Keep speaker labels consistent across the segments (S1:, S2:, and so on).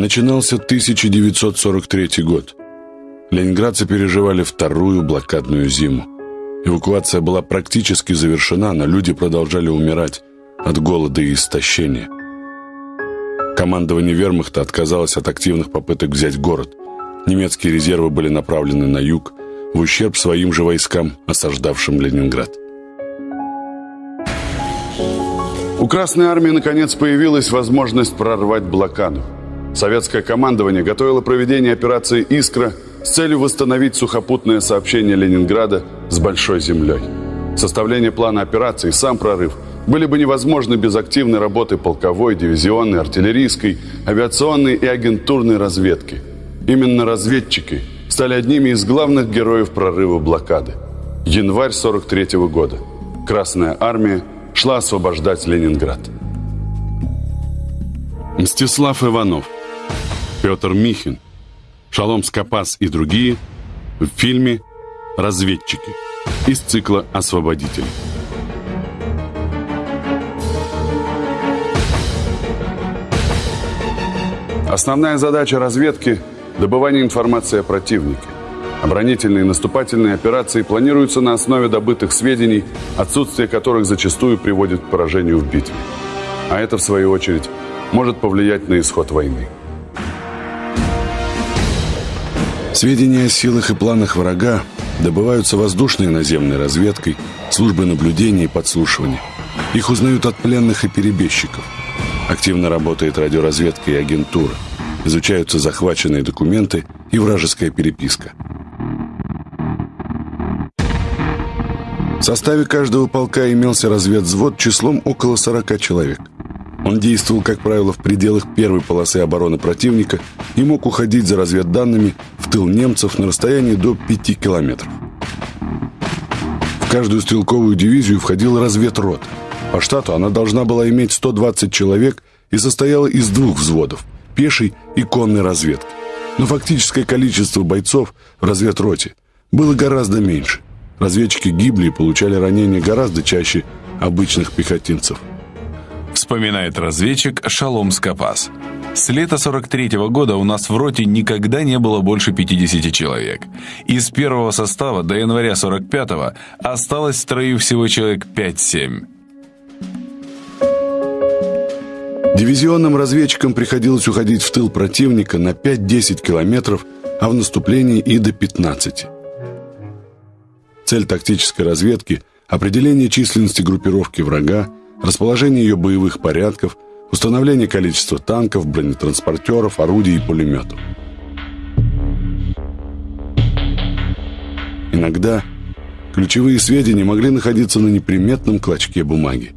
S1: Начинался 1943 год. Ленинградцы переживали вторую блокадную зиму. Эвакуация была практически завершена, но люди продолжали умирать от голода и истощения. Командование вермахта отказалось от активных попыток взять город. Немецкие резервы были направлены на юг, в ущерб своим же войскам, осаждавшим Ленинград.
S2: У Красной Армии наконец появилась возможность прорвать блокаду. Советское командование готовило проведение операции «Искра» с целью восстановить сухопутное сообщение Ленинграда с Большой землей. Составление плана операции и сам прорыв были бы невозможны без активной работы полковой, дивизионной, артиллерийской, авиационной и агентурной разведки. Именно разведчики стали одними из главных героев прорыва блокады. Январь 43 -го года. Красная армия шла освобождать Ленинград.
S1: Мстислав Иванов, Петр Михин, Шалом Скопас и другие в фильме «Разведчики» из цикла «Освободители».
S2: Основная задача разведки – добывание информации о противнике. Оборонительные и наступательные операции планируются на основе добытых сведений, отсутствие которых зачастую приводит к поражению в битве. А это, в свою очередь, может повлиять на исход войны.
S1: Сведения о силах и планах врага добываются воздушной и наземной разведкой, службой наблюдения и подслушивания. Их узнают от пленных и перебежчиков. Активно работает радиоразведка и агентура. Изучаются захваченные документы и вражеская переписка. В составе каждого полка имелся разведвзвод числом около 40 человек. Он действовал, как правило, в пределах первой полосы обороны противника и мог уходить за разведданными в тыл немцев на расстоянии до 5 километров. В каждую стрелковую дивизию входила разведрот. По штату она должна была иметь 120 человек и состояла из двух взводов – пешей и конной разведки. Но фактическое количество бойцов в разведроте было гораздо меньше. Разведчики гибли и получали ранения гораздо чаще обычных пехотинцев.
S3: Вспоминает разведчик Шалом Скопас. С лета 43 -го года у нас в роте никогда не было больше 50 человек. Из первого состава до января 45-го осталось в строю всего человек 5-7.
S1: Дивизионным разведчикам приходилось уходить в тыл противника на 5-10 километров, а в наступлении и до 15. Цель тактической разведки – определение численности группировки врага, расположение ее боевых порядков, установление количества танков, бронетранспортеров, орудий и пулеметов. Иногда ключевые сведения могли находиться на неприметном клочке бумаги.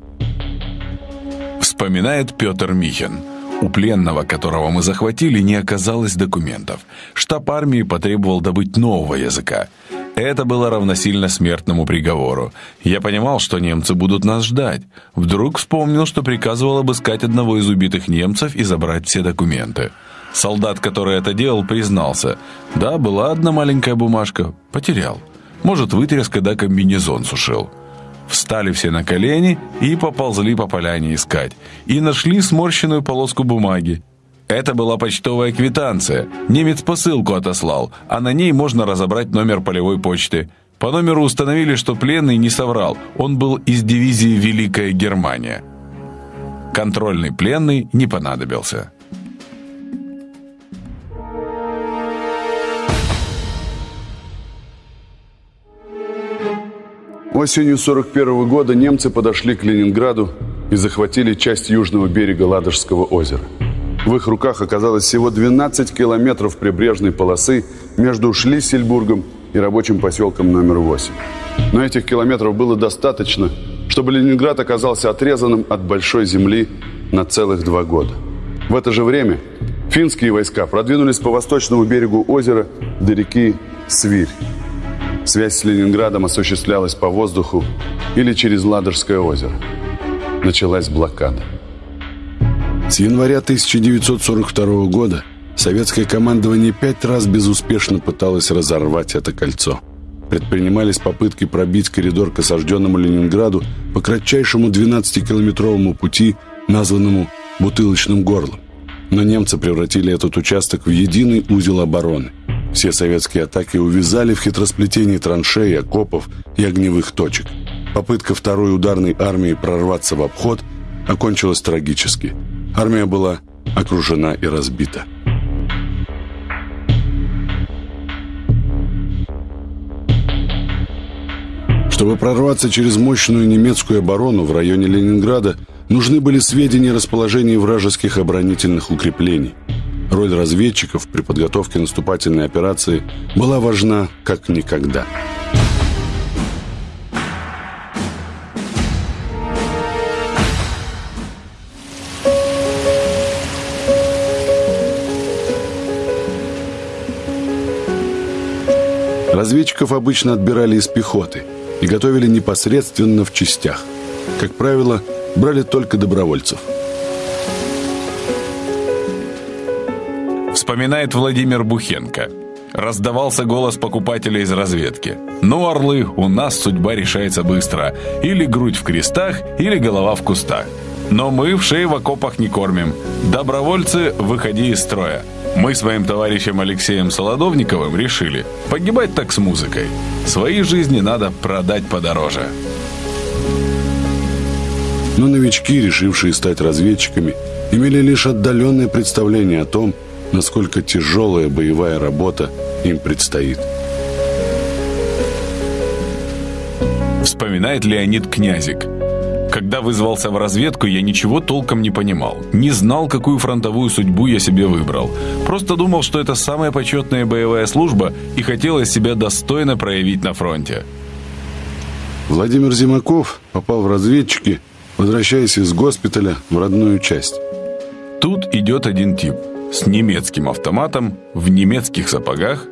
S3: Вспоминает Петр Михин. У пленного, которого мы захватили, не оказалось документов. Штаб армии потребовал добыть нового языка. Это было равносильно смертному приговору. Я понимал, что немцы будут нас ждать. Вдруг вспомнил, что приказывал обыскать одного из убитых немцев и забрать все документы. Солдат, который это делал, признался. Да, была одна маленькая бумажка. Потерял. Может, вытряс, когда комбинезон сушил. Встали все на колени и поползли по поляне искать. И нашли сморщенную полоску бумаги. Это была почтовая квитанция. Немец посылку отослал, а на ней можно разобрать номер полевой почты. По номеру установили, что пленный не соврал. Он был из дивизии «Великая Германия». Контрольный пленный не понадобился.
S2: Осенью 41 года немцы подошли к Ленинграду и захватили часть южного берега Ладожского озера. В их руках оказалось всего 12 километров прибрежной полосы между Шлиссельбургом и рабочим поселком номер 8. Но этих километров было достаточно, чтобы Ленинград оказался отрезанным от большой земли на целых два года. В это же время финские войска продвинулись по восточному берегу озера до реки Свирь. Связь с Ленинградом осуществлялась по воздуху или через Ладожское озеро. Началась блокада.
S1: С января 1942 года советское командование пять раз безуспешно пыталось разорвать это кольцо. Предпринимались попытки пробить коридор к осажденному Ленинграду по кратчайшему 12-километровому пути, названному «Бутылочным горлом». Но немцы превратили этот участок в единый узел обороны. Все советские атаки увязали в хитросплетении траншей, окопов и огневых точек. Попытка второй ударной армии прорваться в обход окончилась трагически. Армия была окружена и разбита. Чтобы прорваться через мощную немецкую оборону в районе Ленинграда, нужны были сведения о расположении вражеских оборонительных укреплений. Роль разведчиков при подготовке наступательной операции была важна как никогда. Разведчиков обычно отбирали из пехоты – и готовили непосредственно в частях. Как правило, брали только добровольцев.
S3: Вспоминает Владимир Бухенко. Раздавался голос покупателя из разведки. «Ну, орлы, у нас судьба решается быстро. Или грудь в крестах, или голова в кустах. Но мы в шее в окопах не кормим. Добровольцы, выходи из строя. Мы с моим товарищем Алексеем Солодовниковым решили, погибать так с музыкой. Свои жизни надо продать подороже.
S1: Но новички, решившие стать разведчиками, имели лишь отдаленное представление о том, насколько тяжелая боевая работа им предстоит.
S3: Вспоминает Леонид Князик – когда вызвался в разведку, я ничего толком не понимал. Не знал, какую фронтовую судьбу я себе выбрал. Просто думал, что это самая почетная боевая служба и хотелось себя достойно проявить на фронте.
S1: Владимир Зимаков попал в разведчики, возвращаясь из госпиталя в родную часть.
S3: Тут идет один тип с немецким автоматом, в немецких сапогах.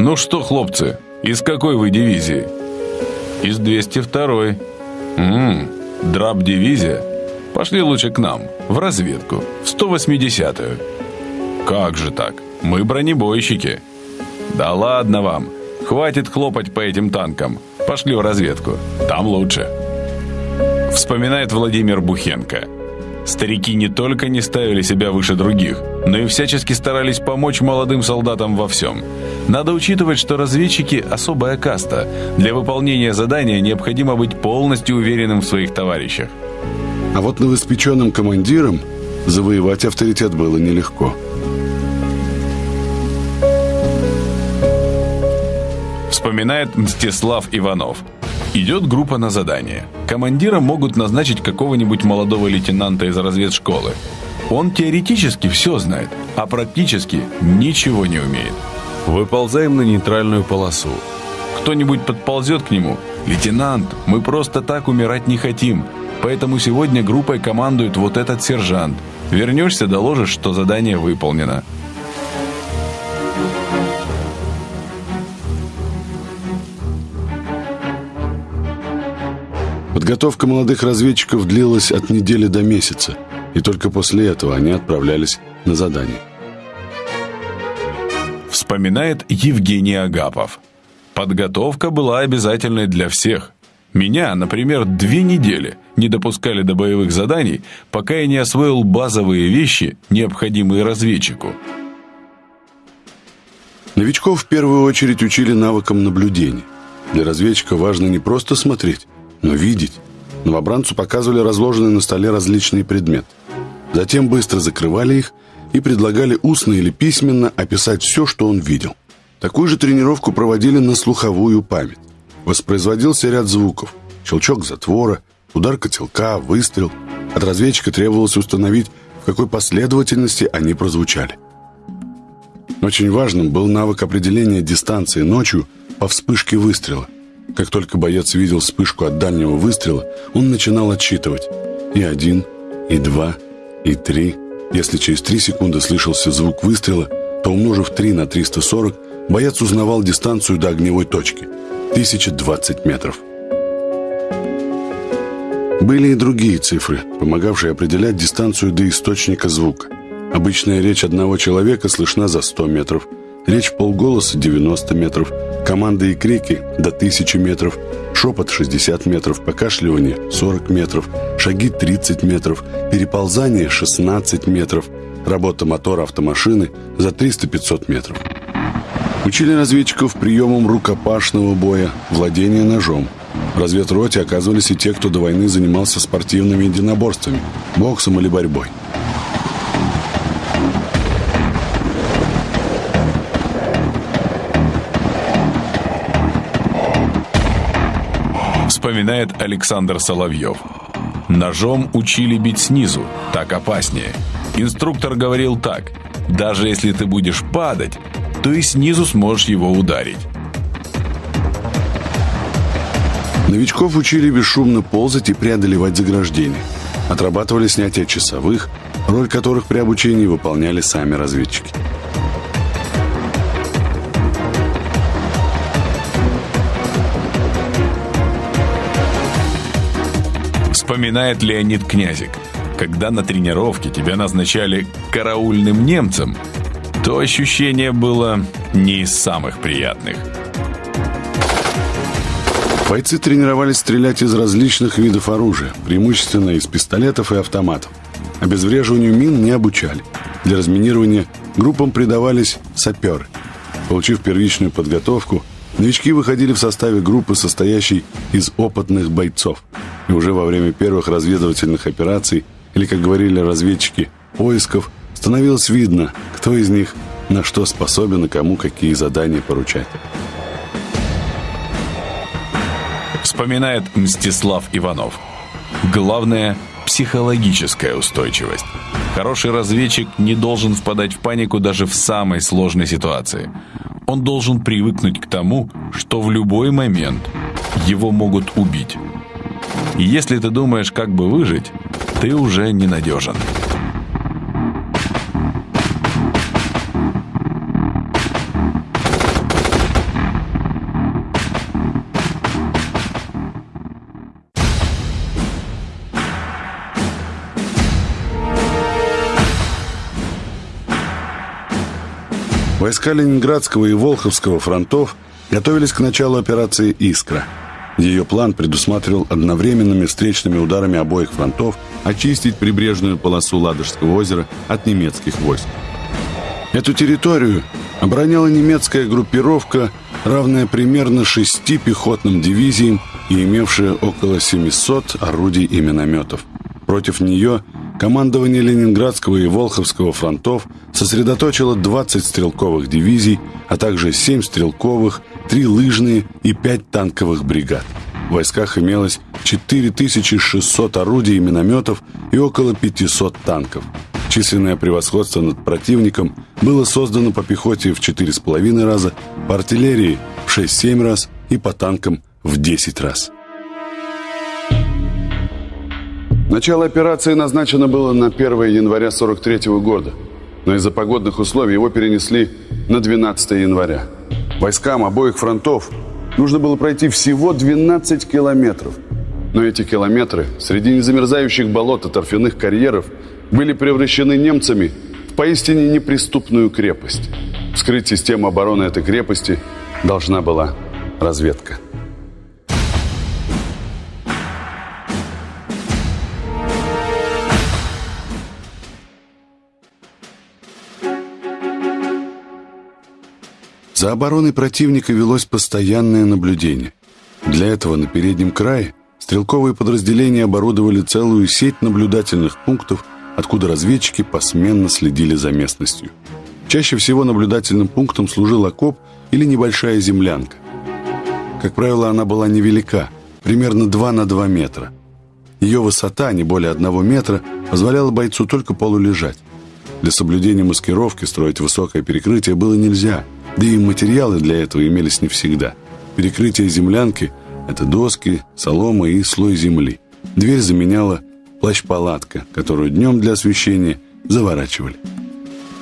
S3: «Ну что, хлопцы, из какой вы дивизии?» «Из 202-й». «Ммм, Драб-дивизия? Пошли лучше к нам, в разведку, в 180-ю. Как же так? Мы бронебойщики. Да ладно вам, хватит хлопать по этим танкам. Пошли в разведку, там лучше. Вспоминает Владимир Бухенко. Старики не только не ставили себя выше других, но и всячески старались помочь молодым солдатам во всем. Надо учитывать, что разведчики – особая каста. Для выполнения задания необходимо быть полностью уверенным в своих товарищах.
S1: А вот новоспеченным командирам завоевать авторитет было нелегко.
S3: Вспоминает Мстислав Иванов – Идет группа на задание. Командира могут назначить какого-нибудь молодого лейтенанта из разведшколы. Он теоретически все знает, а практически ничего не умеет. Выползаем на нейтральную полосу. Кто-нибудь подползет к нему. «Лейтенант, мы просто так умирать не хотим, поэтому сегодня группой командует вот этот сержант. Вернешься, доложишь, что задание выполнено».
S1: Подготовка молодых разведчиков длилась от недели до месяца, и только после этого они отправлялись на задание.
S3: Вспоминает Евгений Агапов. Подготовка была обязательной для всех. Меня, например, две недели не допускали до боевых заданий, пока я не освоил базовые вещи, необходимые разведчику.
S1: Новичков в первую очередь учили навыкам наблюдения. Для разведчика важно не просто смотреть, но видеть. Новобранцу показывали разложенные на столе различные предметы. Затем быстро закрывали их и предлагали устно или письменно описать все, что он видел. Такую же тренировку проводили на слуховую память. Воспроизводился ряд звуков. Щелчок затвора, удар котелка, выстрел. От разведчика требовалось установить, в какой последовательности они прозвучали. Очень важным был навык определения дистанции ночью по вспышке выстрела – как только боец видел вспышку от дальнего выстрела, он начинал отсчитывать. И один, и два, и три. Если через три секунды слышался звук выстрела, то умножив 3 на 340, боец узнавал дистанцию до огневой точки – 1020 метров. Были и другие цифры, помогавшие определять дистанцию до источника звука. Обычная речь одного человека слышна за 100 метров, речь полголоса – 90 метров – Команды и крики до 1000 метров, шепот 60 метров, покашливание 40 метров, шаги 30 метров, переползание 16 метров, работа мотора автомашины за 300-500 метров. Учили разведчиков приемам рукопашного боя, владения ножом. В разведроте оказывались и те, кто до войны занимался спортивными единоборствами, боксом или борьбой.
S3: Вспоминает Александр Соловьев. Ножом учили бить снизу, так опаснее. Инструктор говорил так, даже если ты будешь падать, то и снизу сможешь его ударить.
S1: Новичков учили бесшумно ползать и преодолевать заграждения. Отрабатывали снятие часовых, роль которых при обучении выполняли сами разведчики.
S3: Вспоминает Леонид Князик. Когда на тренировке тебя назначали караульным немцем, то ощущение было не из самых приятных.
S1: Бойцы тренировались стрелять из различных видов оружия, преимущественно из пистолетов и автоматов. Обезвреживанию мин не обучали. Для разминирования группам придавались саперы. Получив первичную подготовку, новички выходили в составе группы, состоящей из опытных бойцов – и уже во время первых разведывательных операций, или, как говорили разведчики, поисков, становилось видно, кто из них на что способен и кому какие задания поручать.
S3: Вспоминает Мстислав Иванов. Главное – психологическая устойчивость. Хороший разведчик не должен впадать в панику даже в самой сложной ситуации. Он должен привыкнуть к тому, что в любой момент его могут убить. Если ты думаешь, как бы выжить, ты уже ненадежен.
S1: Войска Ленинградского и Волховского фронтов готовились к началу операции «Искра». Ее план предусматривал одновременными встречными ударами обоих фронтов очистить прибрежную полосу Ладожского озера от немецких войск. Эту территорию обороняла немецкая группировка, равная примерно шести пехотным дивизиям и имевшая около 700 орудий и минометов. Против нее командование Ленинградского и Волховского фронтов сосредоточило 20 стрелковых дивизий, а также 7 стрелковых, 3 лыжные и 5 танковых бригад. В войсках имелось 4600 орудий и минометов и около 500 танков. Численное превосходство над противником было создано по пехоте в 4,5 раза, по артиллерии в 6-7 раз и по танкам в 10 раз.
S2: Начало операции назначено было на 1 января 43 года, но из-за погодных условий его перенесли на 12 января. Войскам обоих фронтов нужно было пройти всего 12 километров. Но эти километры среди незамерзающих болот и торфяных карьеров были превращены немцами в поистине неприступную крепость. Вскрыть систему обороны этой крепости должна была разведка.
S1: За обороной противника велось постоянное наблюдение. Для этого на переднем крае стрелковые подразделения оборудовали целую сеть наблюдательных пунктов, откуда разведчики посменно следили за местностью. Чаще всего наблюдательным пунктом служил окоп или небольшая землянка. Как правило, она была невелика, примерно 2 на 2 метра. Ее высота, не более одного метра, позволяла бойцу только полулежать. Для соблюдения маскировки строить высокое перекрытие было нельзя – да и материалы для этого имелись не всегда. Перекрытие землянки – это доски, солома и слой земли. Дверь заменяла плащ-палатка, которую днем для освещения заворачивали.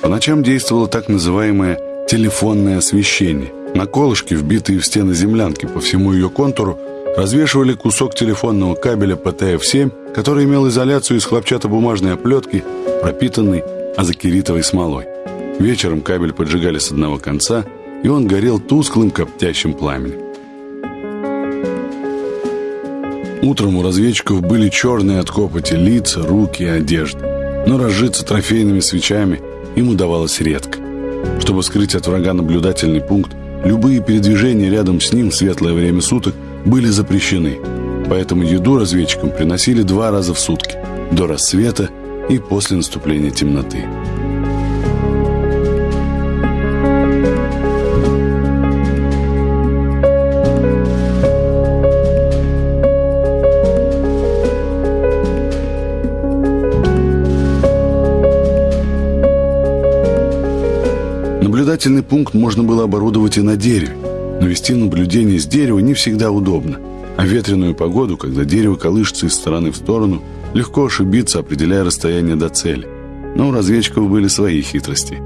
S1: По ночам действовало так называемое телефонное освещение. На колышке, вбитые в стены землянки по всему ее контуру, развешивали кусок телефонного кабеля ПТФ-7, который имел изоляцию из хлопчатобумажной оплетки, пропитанной азокеритовой смолой. Вечером кабель поджигали с одного конца, и он горел тусклым коптящим пламенем. Утром у разведчиков были черные от копоти лица, руки и одежда. но разжиться трофейными свечами им удавалось редко. Чтобы скрыть от врага наблюдательный пункт, любые передвижения рядом с ним в светлое время суток были запрещены, поэтому еду разведчикам приносили два раза в сутки, до рассвета и после наступления темноты. Наблюдательный пункт можно было оборудовать и на дереве, но вести наблюдение с дерева не всегда удобно. А в ветреную погоду, когда дерево колышется из стороны в сторону, легко ошибиться, определяя расстояние до цели. Но у разведчиков были свои хитрости.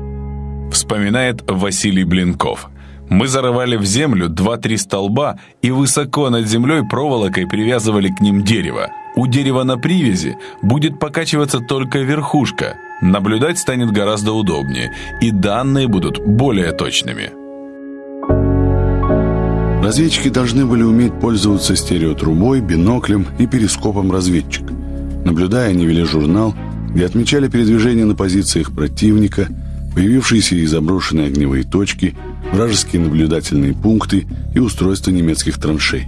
S3: Вспоминает Василий Блинков. Мы зарывали в землю два-три столба и высоко над землей проволокой привязывали к ним дерево. У дерева на привязи будет покачиваться только верхушка – Наблюдать станет гораздо удобнее, и данные будут более точными.
S1: Разведчики должны были уметь пользоваться стереотрубой, биноклем и перископом разведчика. Наблюдая, они вели журнал, где отмечали передвижение на позициях противника, появившиеся и заброшенные огневые точки, вражеские наблюдательные пункты и устройство немецких траншей.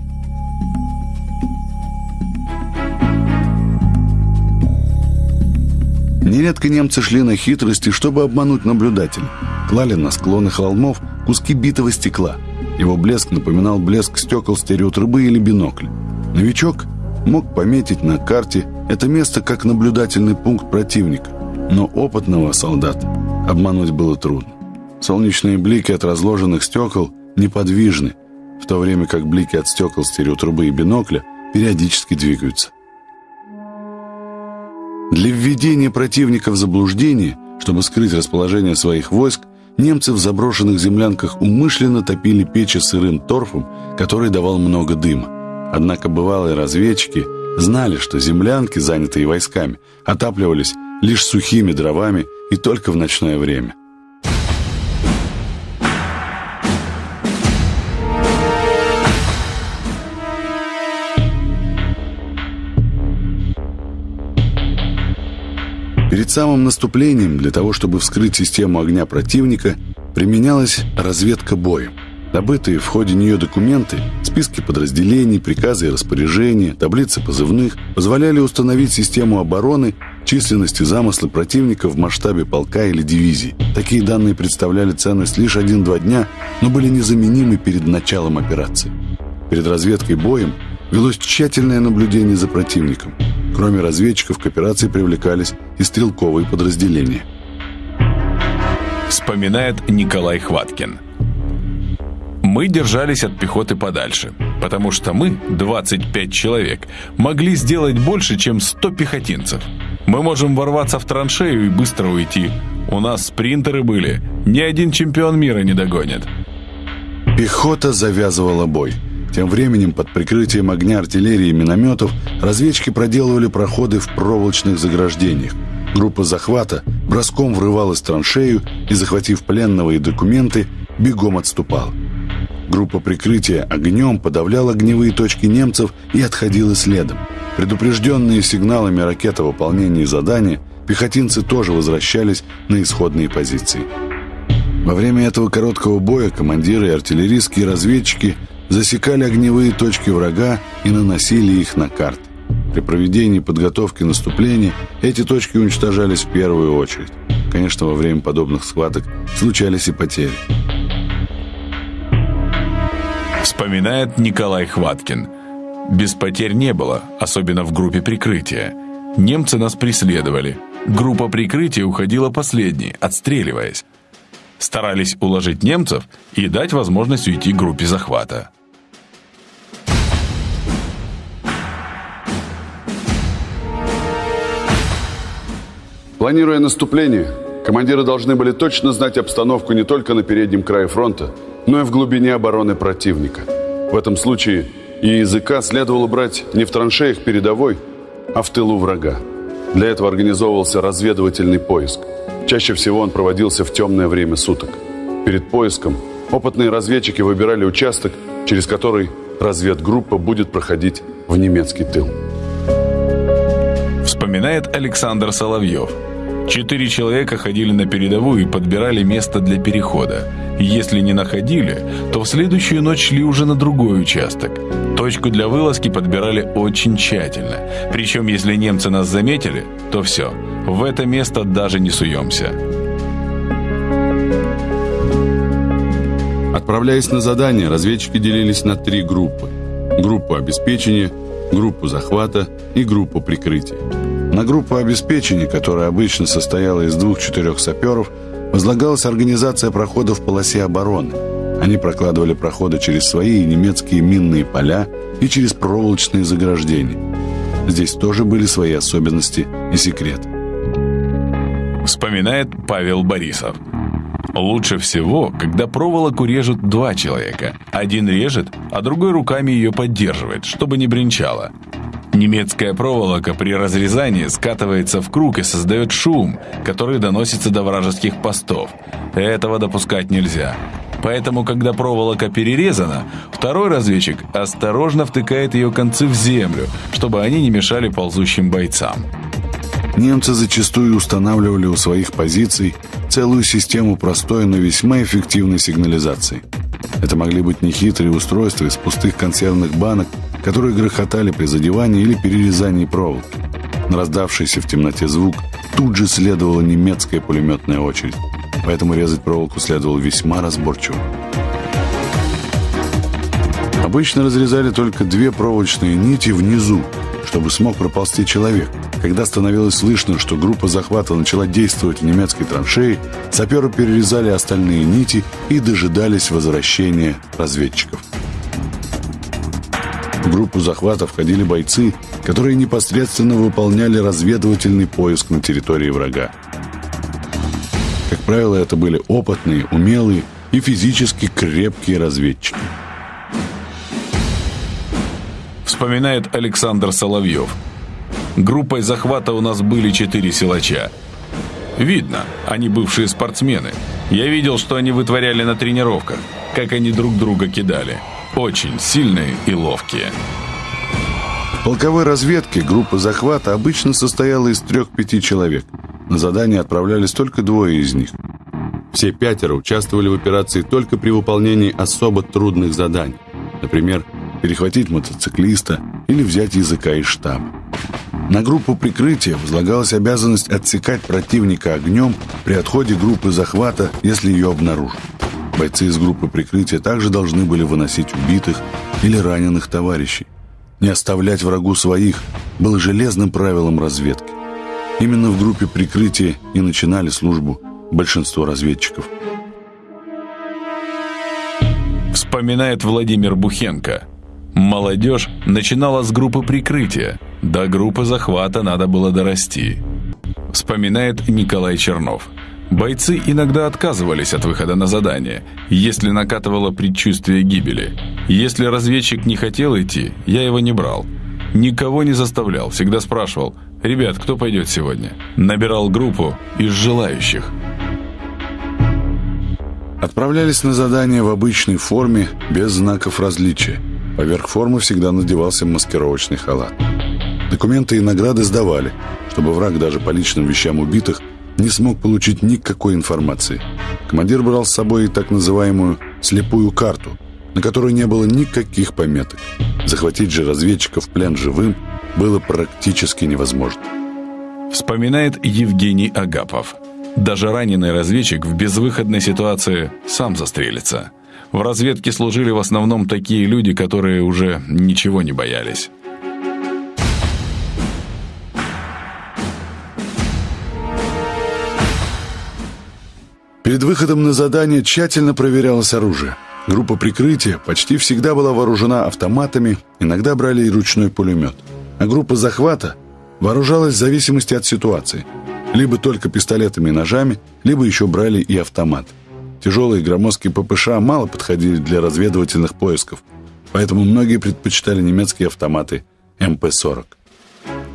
S1: Нередко немцы шли на хитрости, чтобы обмануть наблюдателя. Клали на склоны холмов куски битого стекла. Его блеск напоминал блеск стекол стереотрубы или бинокля. Новичок мог пометить на карте это место как наблюдательный пункт противника, но опытного солдата обмануть было трудно. Солнечные блики от разложенных стекол неподвижны, в то время как блики от стекол стереотрубы и бинокля периодически двигаются. Для введения противника в заблуждение, чтобы скрыть расположение своих войск, немцы в заброшенных землянках умышленно топили печи сырым торфом, который давал много дыма. Однако бывалые разведчики знали, что землянки, занятые войсками, отапливались лишь сухими дровами и только в ночное время. Перед самым наступлением, для того, чтобы вскрыть систему огня противника, применялась разведка боем. Добытые в ходе нее документы, списки подразделений, приказы и распоряжения, таблицы позывных позволяли установить систему обороны, численность и замыслы противника в масштабе полка или дивизии. Такие данные представляли ценность лишь один-два дня, но были незаменимы перед началом операции. Перед разведкой боем велось тщательное наблюдение за противником – Кроме разведчиков, к операции привлекались и стрелковые подразделения.
S3: Вспоминает Николай Хваткин. Мы держались от пехоты подальше, потому что мы, 25 человек, могли сделать больше, чем 100 пехотинцев. Мы можем ворваться в траншею и быстро уйти. У нас спринтеры были, ни один чемпион мира не догонит.
S1: Пехота завязывала бой – тем временем, под прикрытием огня артиллерии и минометов, разведчики проделывали проходы в проволочных заграждениях. Группа захвата броском врывалась в траншею и, захватив пленного и документы, бегом отступала. Группа прикрытия огнем подавляла огневые точки немцев и отходила следом. Предупрежденные сигналами ракет о выполнении задания, пехотинцы тоже возвращались на исходные позиции. Во время этого короткого боя командиры и артиллерийские разведчики засекали огневые точки врага и наносили их на карты. При проведении подготовки наступления эти точки уничтожались в первую очередь. Конечно, во время подобных схваток случались и потери.
S3: Вспоминает Николай Хваткин. Без потерь не было, особенно в группе прикрытия. Немцы нас преследовали. Группа прикрытия уходила последней, отстреливаясь. Старались уложить немцев и дать возможность уйти группе захвата.
S2: Планируя наступление, командиры должны были точно знать обстановку не только на переднем крае фронта, но и в глубине обороны противника. В этом случае и языка следовало брать не в траншеях передовой, а в тылу врага. Для этого организовывался разведывательный поиск. Чаще всего он проводился в темное время суток. Перед поиском опытные разведчики выбирали участок, через который разведгруппа будет проходить в немецкий тыл.
S3: Вспоминает Александр Соловьев – Четыре человека ходили на передовую и подбирали место для перехода. Если не находили, то в следующую ночь шли уже на другой участок. Точку для вылазки подбирали очень тщательно. Причем, если немцы нас заметили, то все, в это место даже не суемся.
S2: Отправляясь на задание, разведчики делились на три группы. Группу обеспечения, группу захвата и группу прикрытия.
S1: На группу обеспечения, которая обычно состояла из двух-четырех саперов, возлагалась организация проходов в полосе обороны. Они прокладывали проходы через свои немецкие минные поля и через проволочные заграждения. Здесь тоже были свои особенности и секреты.
S3: Вспоминает Павел Борисов. Лучше всего, когда проволоку режут два человека. Один режет, а другой руками ее поддерживает, чтобы не бренчало. Немецкая проволока при разрезании скатывается в круг и создает шум, который доносится до вражеских постов. Этого допускать нельзя. Поэтому, когда проволока перерезана, второй разведчик осторожно втыкает ее концы в землю, чтобы они не мешали ползущим бойцам.
S1: Немцы зачастую устанавливали у своих позиций целую систему простой, но весьма эффективной сигнализации. Это могли быть нехитрые устройства из пустых консервных банок, которые грохотали при задевании или перерезании проволоки. На раздавшийся в темноте звук тут же следовала немецкая пулеметная очередь, поэтому резать проволоку следовало весьма разборчиво. Обычно разрезали только две проволочные нити внизу, чтобы смог проползти человек. Когда становилось слышно, что группа захвата начала действовать в немецкой траншеи, саперы перерезали остальные нити и дожидались возвращения разведчиков. В группу захвата входили бойцы, которые непосредственно выполняли разведывательный поиск на территории врага. Правило, это были опытные, умелые и физически крепкие разведчики.
S3: Вспоминает Александр Соловьев. Группой захвата у нас были четыре силача. Видно, они бывшие спортсмены. Я видел, что они вытворяли на тренировках, как они друг друга кидали. Очень сильные и ловкие.
S1: В полковой разведке группа захвата обычно состояла из трех-пяти человек. На задание отправлялись только двое из них. Все пятеро участвовали в операции только при выполнении особо трудных заданий. Например, перехватить мотоциклиста или взять языка из штаба. На группу прикрытия возлагалась обязанность отсекать противника огнем при отходе группы захвата, если ее обнаружат. Бойцы из группы прикрытия также должны были выносить убитых или раненых товарищей. Не оставлять врагу своих было железным правилом разведки. Именно в группе прикрытия и начинали службу большинство разведчиков.
S3: Вспоминает Владимир Бухенко. Молодежь начинала с группы прикрытия. До группы захвата надо было дорасти. Вспоминает Николай Чернов. Бойцы иногда отказывались от выхода на задание, если накатывало предчувствие гибели. Если разведчик не хотел идти, я его не брал. Никого не заставлял, всегда спрашивал, «Ребят, кто пойдет сегодня?» Набирал группу из желающих.
S1: Отправлялись на задание в обычной форме, без знаков различия. Поверх формы всегда надевался маскировочный халат. Документы и награды сдавали, чтобы враг даже по личным вещам убитых не смог получить никакой информации. Командир брал с собой так называемую «слепую карту», на которой не было никаких пометок. Захватить же разведчиков в плен живым было практически невозможно.
S3: Вспоминает Евгений Агапов. Даже раненый разведчик в безвыходной ситуации сам застрелится. В разведке служили в основном такие люди, которые уже ничего не боялись.
S1: Перед выходом на задание тщательно проверялось оружие. Группа прикрытия почти всегда была вооружена автоматами, иногда брали и ручной пулемет. Группа захвата вооружалась в зависимости от ситуации. Либо только пистолетами и ножами, либо еще брали и автомат. Тяжелые громоздкие ППШ мало подходили для разведывательных поисков, поэтому многие предпочитали немецкие автоматы МП-40.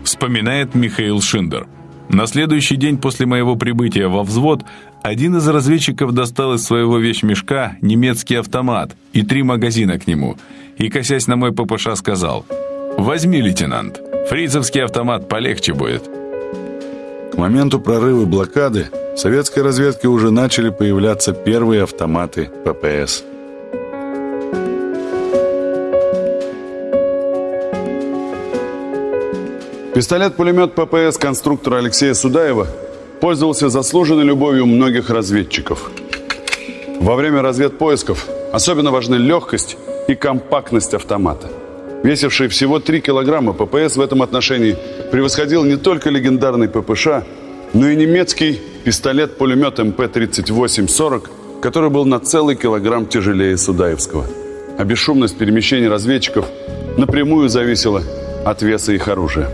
S3: Вспоминает Михаил Шиндер. На следующий день после моего прибытия во взвод один из разведчиков достал из своего вещмешка немецкий автомат и три магазина к нему, и, косясь на мой ППШ, сказал «Возьми, лейтенант, фрицевский автомат полегче будет».
S1: К моменту прорыва блокады в советской разведке уже начали появляться первые автоматы ППС.
S2: Пистолет-пулемет ППС конструктора Алексея Судаева пользовался заслуженной любовью многих разведчиков. Во время разведпоисков особенно важны легкость и компактность автомата. Весивший всего 3 килограмма, ППС в этом отношении превосходил не только легендарный ППШ, но и немецкий пистолет-пулемет МП-38-40, который был на целый килограмм тяжелее Судаевского. А бесшумность перемещений разведчиков напрямую зависела от веса их оружия.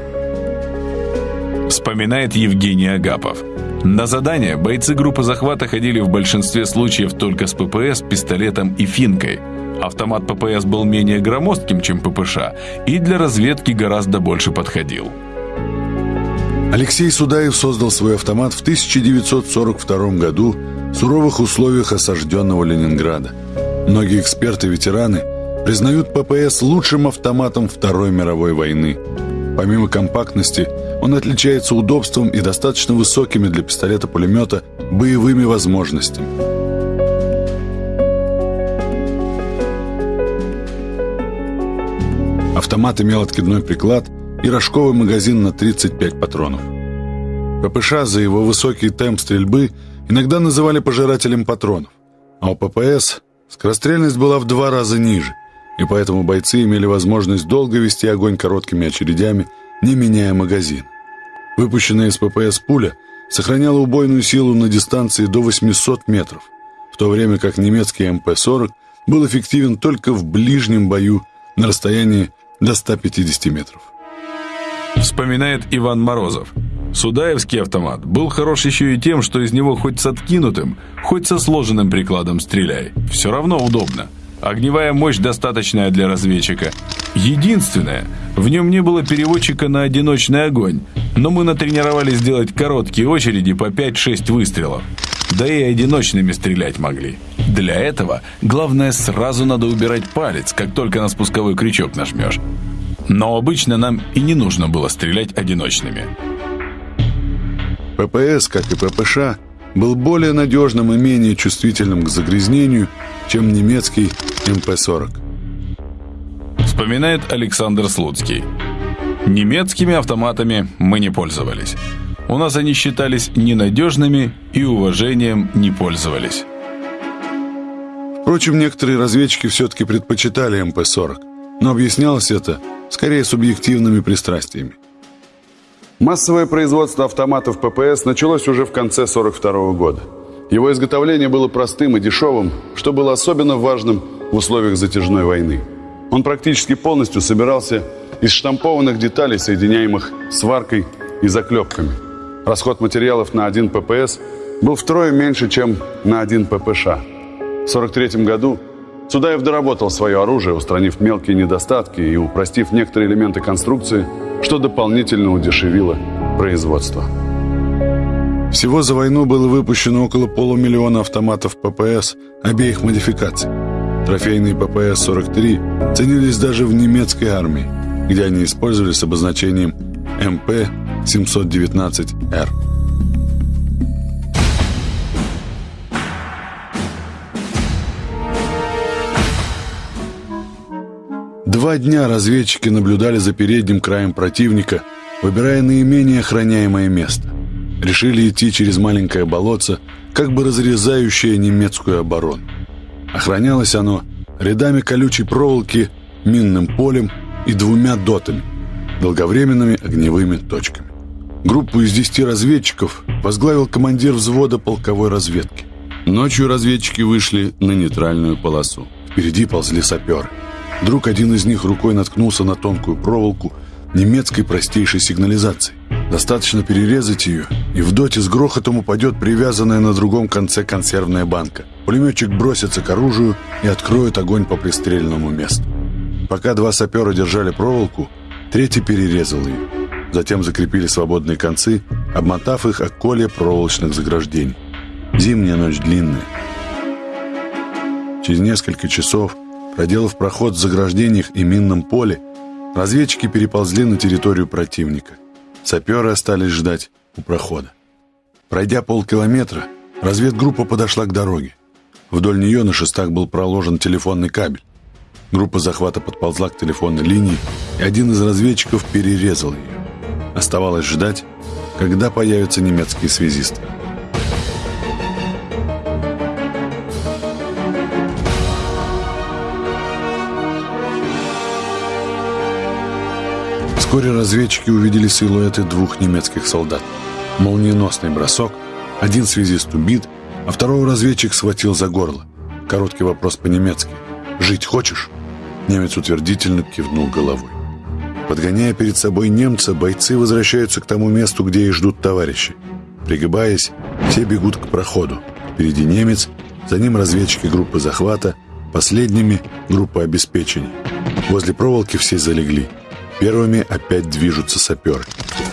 S3: Вспоминает Евгений Агапов. На задание бойцы группы захвата ходили в большинстве случаев только с ППС, пистолетом и финкой – Автомат ППС был менее громоздким, чем ППШ, и для разведки гораздо больше подходил.
S1: Алексей Судаев создал свой автомат в 1942 году в суровых условиях осажденного Ленинграда. Многие эксперты-ветераны признают ППС лучшим автоматом Второй мировой войны. Помимо компактности, он отличается удобством и достаточно высокими для пистолета-пулемета боевыми возможностями. Автомат имел откидной приклад и рожковый магазин на 35 патронов. ППШ за его высокий темп стрельбы иногда называли пожирателем патронов, а у ППС скорострельность была в два раза ниже, и поэтому бойцы имели возможность долго вести огонь короткими очередями, не меняя магазин. Выпущенная из ППС пуля сохраняла убойную силу на дистанции до 800 метров, в то время как немецкий МП-40 был эффективен только в ближнем бою на расстоянии до 150 метров.
S3: Вспоминает Иван Морозов. Судаевский автомат был хорош еще и тем, что из него хоть с откинутым, хоть со сложенным прикладом стреляй. Все равно удобно. Огневая мощь достаточная для разведчика. Единственное, в нем не было переводчика на одиночный огонь, но мы натренировались делать короткие очереди по 5-6 выстрелов. Да и одиночными стрелять могли. Для этого главное сразу надо убирать палец, как только на спусковой крючок нажмешь. Но обычно нам и не нужно было стрелять одиночными.
S1: ППС, как и ППШ, был более надежным и менее чувствительным к загрязнению, чем немецкий МП-40.
S3: Вспоминает Александр Слуцкий. Немецкими автоматами мы не пользовались. У нас они считались ненадежными и уважением не пользовались.
S1: Впрочем, некоторые разведчики все-таки предпочитали МП-40, но объяснялось это скорее субъективными пристрастиями.
S2: Массовое производство автоматов ППС началось уже в конце 42 года. Его изготовление было простым и дешевым, что было особенно важным в условиях затяжной войны. Он практически полностью собирался из штампованных деталей, соединяемых сваркой и заклепками. Расход материалов на один ППС был втрое меньше, чем на один ППШ – 1943 году Судаев доработал свое оружие, устранив мелкие недостатки и упростив некоторые элементы конструкции, что дополнительно удешевило производство.
S1: Всего за войну было выпущено около полумиллиона автоматов ППС обеих модификаций. Трофейные ППС-43 ценились даже в немецкой армии, где они использовались с обозначением МП-719Р. Два дня разведчики наблюдали за передним краем противника, выбирая наименее охраняемое место. Решили идти через маленькое болотце, как бы разрезающее немецкую оборону. Охранялось оно рядами колючей проволоки, минным полем и двумя дотами, долговременными огневыми точками. Группу из десяти разведчиков возглавил командир взвода полковой разведки. Ночью разведчики вышли на нейтральную полосу. Впереди ползли саперы. Вдруг один из них рукой наткнулся на тонкую проволоку немецкой простейшей сигнализации. Достаточно перерезать ее, и в доте с грохотом упадет привязанная на другом конце консервная банка. Пулеметчик бросится к оружию и откроет огонь по пристреленному месту. Пока два сапера держали проволоку, третий перерезал ее. Затем закрепили свободные концы, обмотав их о коле проволочных заграждений. Зимняя ночь длинная. Через несколько часов Проделав проход в заграждениях и минном поле, разведчики переползли на территорию противника. Саперы остались ждать у прохода. Пройдя полкилометра, разведгруппа подошла к дороге. Вдоль нее на шестах был проложен телефонный кабель. Группа захвата подползла к телефонной линии, и один из разведчиков перерезал ее. Оставалось ждать, когда появятся немецкие связисты. Вскоре разведчики увидели силуэты двух немецких солдат. Молниеносный бросок, один связист убит, а второго разведчик схватил за горло. Короткий вопрос по-немецки. «Жить хочешь?» Немец утвердительно кивнул головой. Подгоняя перед собой немца, бойцы возвращаются к тому месту, где их ждут товарищи. Пригибаясь, все бегут к проходу. Впереди немец, за ним разведчики группы захвата, последними — группа обеспечения. Возле проволоки все залегли. Первыми опять движутся саперы.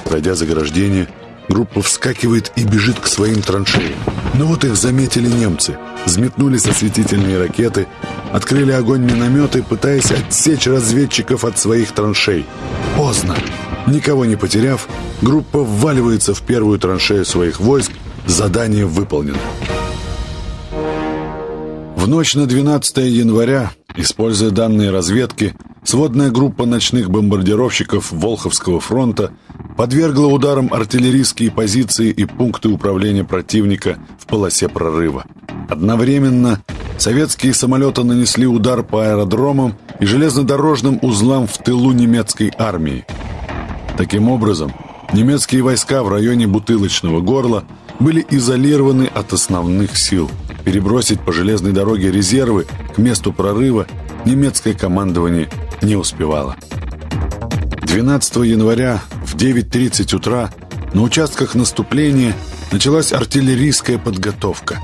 S1: Пройдя заграждение, группа вскакивает и бежит к своим траншеям. Но вот их заметили немцы. Взметнулись осветительные ракеты, открыли огонь минометы, пытаясь отсечь разведчиков от своих траншей. Поздно. Никого не потеряв, группа вваливается в первую траншею своих войск. Задание выполнено. В ночь на 12 января, используя данные разведки, Сводная группа ночных бомбардировщиков Волховского фронта подвергла ударам артиллерийские позиции и пункты управления противника в полосе прорыва. Одновременно советские самолеты нанесли удар по аэродромам и железнодорожным узлам в тылу немецкой армии. Таким образом, немецкие войска в районе Бутылочного горла были изолированы от основных сил. Перебросить по железной дороге резервы к месту прорыва немецкое командование не успевала. 12 января в 9.30 утра на участках наступления началась артиллерийская подготовка.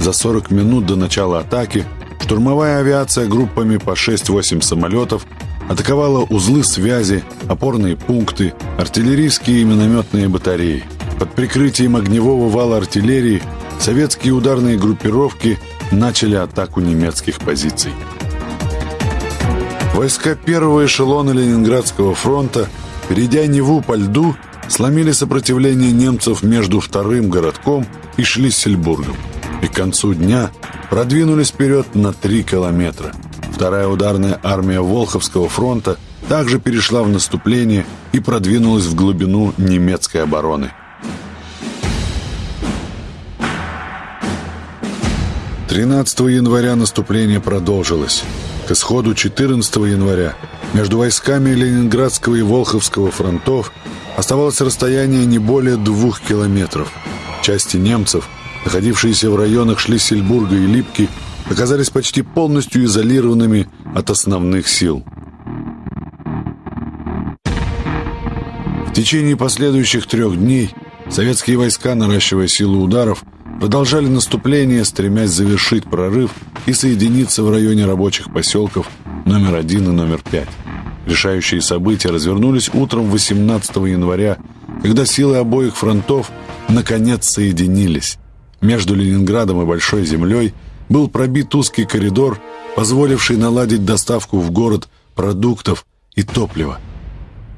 S1: За 40 минут до начала атаки штурмовая авиация группами по 6-8 самолетов атаковала узлы связи, опорные пункты, артиллерийские и минометные батареи. Под прикрытием огневого вала артиллерии советские ударные группировки начали атаку немецких позиций. Войска первого эшелона Ленинградского фронта, перейдя Неву по льду, сломили сопротивление немцев между вторым городком и Шлиссельбургом. И к концу дня продвинулись вперед на три километра. Вторая ударная армия Волховского фронта также перешла в наступление и продвинулась в глубину немецкой обороны. 13 января наступление продолжилось. К исходу 14 января между войсками Ленинградского и Волховского фронтов оставалось расстояние не более двух километров. Части немцев, находившиеся в районах Шлиссельбурга и Липки, оказались почти полностью изолированными от основных сил. В течение последующих трех дней советские войска, наращивая силу ударов, продолжали наступление, стремясь завершить прорыв и соединиться в районе рабочих поселков номер один и номер пять. Решающие события развернулись утром 18 января, когда силы обоих фронтов наконец соединились. Между Ленинградом и Большой землей был пробит узкий коридор, позволивший наладить доставку в город продуктов и топлива.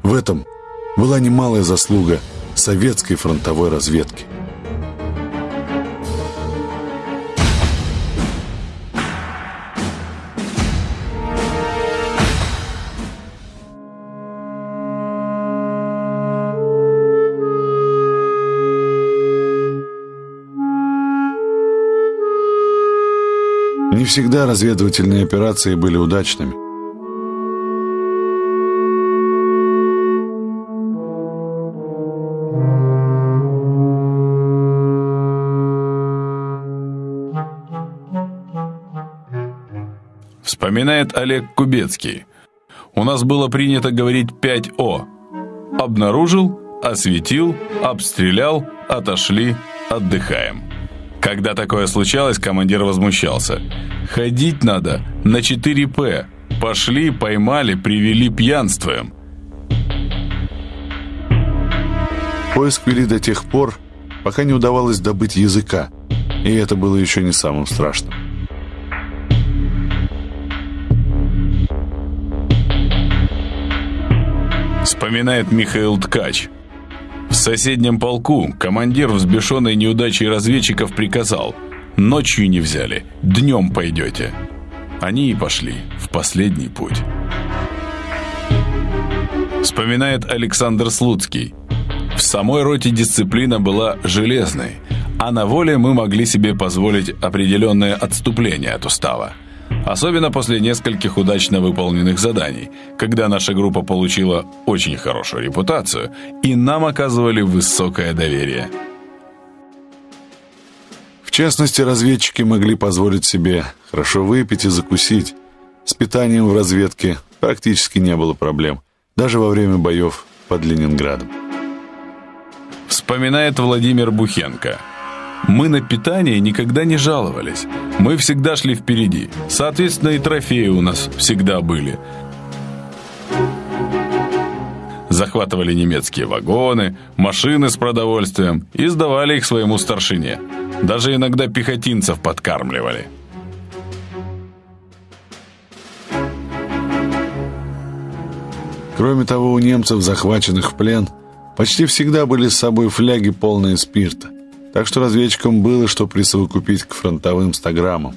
S1: В этом была немалая заслуга советской фронтовой разведки. Не всегда разведывательные операции были удачными.
S3: Вспоминает Олег Кубецкий. У нас было принято говорить 5 О. Обнаружил, осветил, обстрелял, отошли, отдыхаем. Когда такое случалось, командир возмущался. «Ходить надо на 4П. Пошли, поймали, привели пьянствуем».
S1: Поиск вели до тех пор, пока не удавалось добыть языка, и это было еще не самым страшным.
S3: Вспоминает Михаил Ткач. Соседнем полку командир, взбешенный неудачей разведчиков, приказал «Ночью не взяли, днем пойдете». Они и пошли в последний путь. Вспоминает Александр Слуцкий. В самой роте дисциплина была железной, а на воле мы могли себе позволить определенное отступление от устава. Особенно после нескольких удачно выполненных заданий, когда наша группа получила очень хорошую репутацию и нам оказывали высокое доверие.
S1: В частности, разведчики могли позволить себе хорошо выпить и закусить. С питанием в разведке практически не было проблем, даже во время боев под Ленинградом.
S3: Вспоминает Владимир Бухенко – мы на питание никогда не жаловались. Мы всегда шли впереди. Соответственно, и трофеи у нас всегда были. Захватывали немецкие вагоны, машины с продовольствием и сдавали их своему старшине. Даже иногда пехотинцев подкармливали.
S1: Кроме того, у немцев, захваченных в плен, почти всегда были с собой фляги, полные спирта – так что разведчикам было что присовокупить к фронтовым 100 граммам.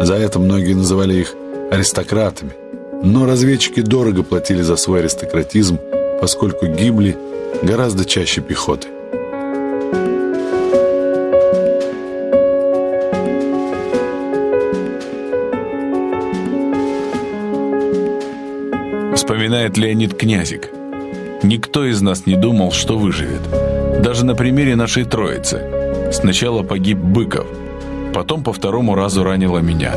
S1: За это многие называли их аристократами. Но разведчики дорого платили за свой аристократизм, поскольку гибли гораздо чаще пехоты.
S3: Вспоминает Леонид Князик. Никто из нас не думал, что выживет. Даже на примере нашей троицы. Сначала погиб Быков, потом по второму разу ранило меня.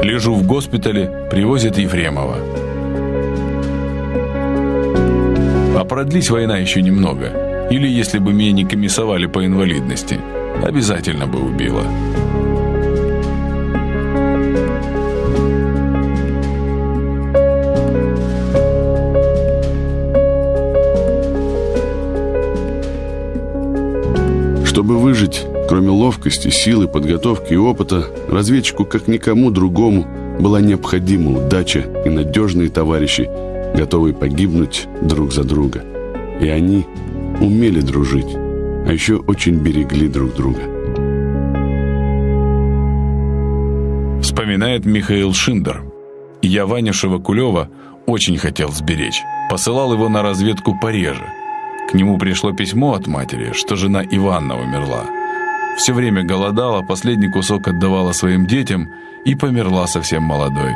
S3: Лежу в госпитале, привозят Ефремова. А продлись война еще немного. Или если бы меня не комиссовали по инвалидности, обязательно бы убила.
S2: Выжить, кроме ловкости, силы, подготовки и опыта, разведчику, как никому другому, была необходима удача и надежные товарищи, готовые погибнуть друг за друга. И они умели дружить, а еще очень берегли друг друга.
S3: Вспоминает Михаил Шиндер. Я Ваню Шевакулева очень хотел сберечь. Посылал его на разведку пореже – к нему пришло письмо от матери, что жена Иванна умерла. Все время голодала, последний кусок отдавала своим детям и померла совсем молодой.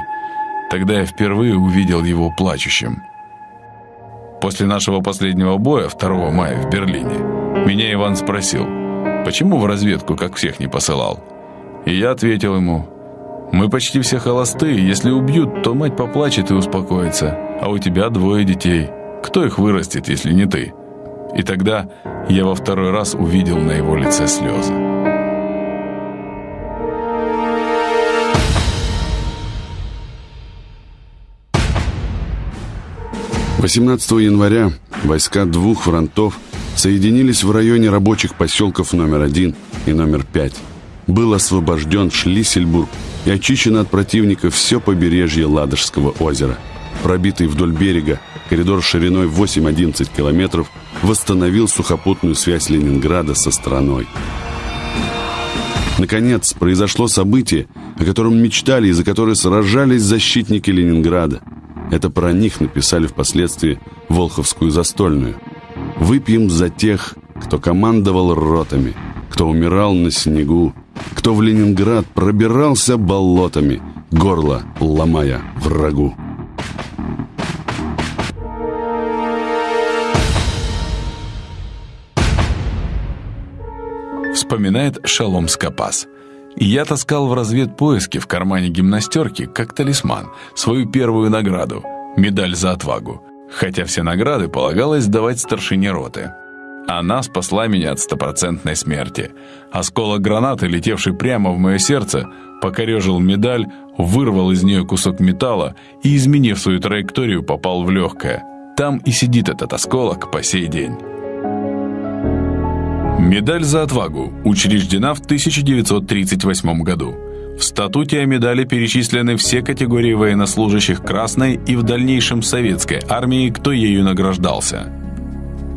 S3: Тогда я впервые увидел его плачущим. После нашего последнего боя, 2 мая в Берлине, меня Иван спросил, почему в разведку, как всех, не посылал? И я ответил ему, мы почти все холостые, если убьют, то мать поплачет и успокоится, а у тебя двое детей. Кто их вырастет, если не ты?» И тогда я во второй раз увидел на его лице слезы.
S2: Восемнадцатого января войска двух фронтов соединились в районе рабочих поселков номер один и номер пять. Был освобожден Шлиссельбург и очищено от противника все побережье Ладожского озера. Пробитый вдоль берега коридор шириной 8-11 километров восстановил сухопутную связь Ленинграда со страной. Наконец, произошло событие, о котором мечтали и за которое сражались защитники Ленинграда. Это про них написали впоследствии Волховскую застольную. «Выпьем за тех, кто командовал ротами, кто умирал на снегу, кто в Ленинград пробирался болотами, горло ломая врагу».
S3: Вспоминает Шалом Скопас. «Я таскал в разведпоиске в кармане гимнастерки, как талисман, свою первую награду – медаль за отвагу, хотя все награды полагалось давать старшине роты. Она спасла меня от стопроцентной смерти. Осколок гранаты, летевший прямо в мое сердце, покорежил медаль, вырвал из нее кусок металла и, изменив свою траекторию, попал в легкое. Там и сидит этот осколок по сей день». Медаль за отвагу учреждена в 1938 году. В статуте о медали перечислены все категории военнослужащих Красной и в дальнейшем Советской армии, кто ею награждался.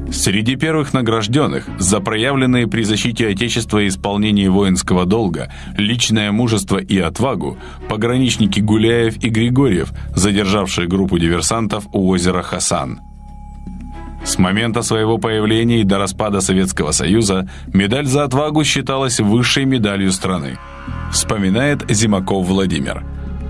S3: Среди первых награжденных за проявленные при защите Отечества и исполнении воинского долга, личное мужество и отвагу пограничники Гуляев и Григорьев, задержавшие группу диверсантов у озера Хасан. С момента своего появления и до распада Советского Союза медаль за отвагу считалась высшей медалью страны. Вспоминает Зимаков Владимир.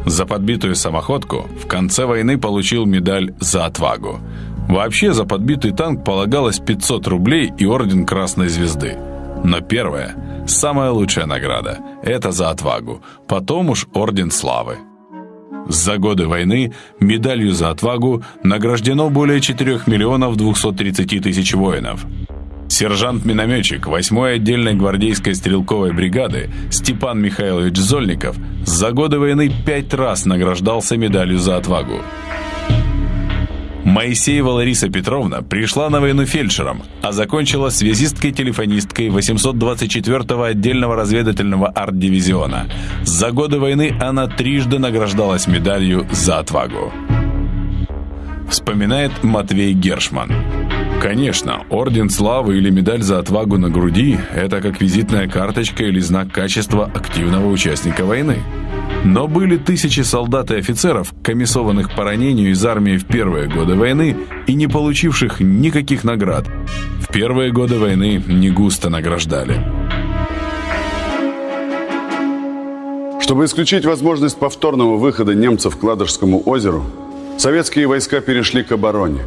S3: За подбитую самоходку в конце войны получил медаль за отвагу. Вообще за подбитый танк полагалось 500 рублей и орден Красной Звезды. Но первое, самая лучшая награда – это за отвагу, потом уж орден славы. За годы войны медалью за отвагу награждено более 4 миллионов 230 тысяч воинов. Сержант-минометчик 8-й отдельной гвардейской стрелковой бригады Степан Михайлович Зольников за годы войны пять раз награждался медалью за отвагу. Моисеева Лариса Петровна пришла на войну фельдшером, а закончила связисткой-телефонисткой 824-го отдельного разведывательного арт-дивизиона. За годы войны она трижды награждалась медалью за отвагу. Вспоминает Матвей Гершман. Конечно, орден славы или медаль за отвагу на груди – это как визитная карточка или знак качества активного участника войны. Но были тысячи солдат и офицеров, комиссованных по ранению из армии в первые годы войны и не получивших никаких наград. В первые годы войны не густо награждали.
S2: Чтобы исключить возможность повторного выхода немцев к Ладожскому озеру, советские войска перешли к обороне.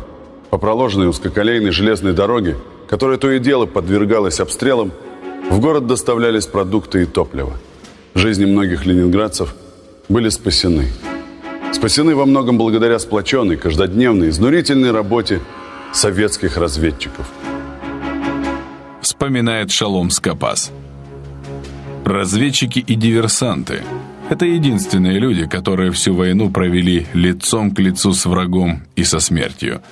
S2: По проложенной узкоколейной железной дороге, которая то и дело подвергалась обстрелам, в город доставлялись продукты и топливо. Жизни многих ленинградцев – были спасены. Спасены во многом благодаря сплоченной, каждодневной, изнурительной работе советских разведчиков.
S3: Вспоминает Шалом Скопас. Разведчики и диверсанты – это единственные люди, которые всю войну провели лицом к лицу с врагом и со смертью.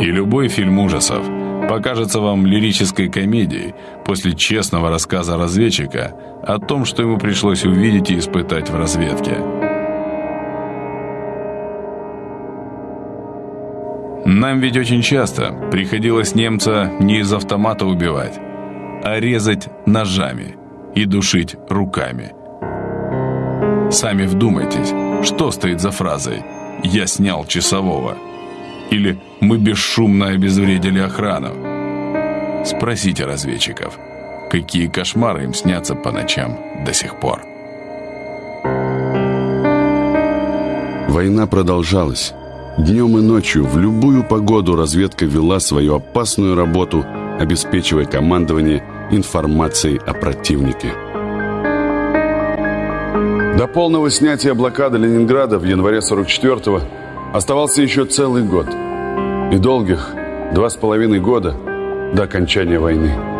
S3: И любой фильм ужасов – покажется вам лирической комедией после честного рассказа разведчика о том, что ему пришлось увидеть и испытать в разведке. Нам ведь очень часто приходилось немца не из автомата убивать, а резать ножами и душить руками. Сами вдумайтесь, что стоит за фразой «Я снял часового» или «Мы бесшумно обезвредили охрану». Спросите разведчиков, какие кошмары им снятся по ночам до сих пор.
S1: Война продолжалась. Днем и ночью, в любую погоду разведка вела свою опасную работу, обеспечивая командование информацией о противнике.
S2: До полного снятия блокады Ленинграда в январе 44-го оставался еще целый год. И долгих два с половиной года до окончания войны.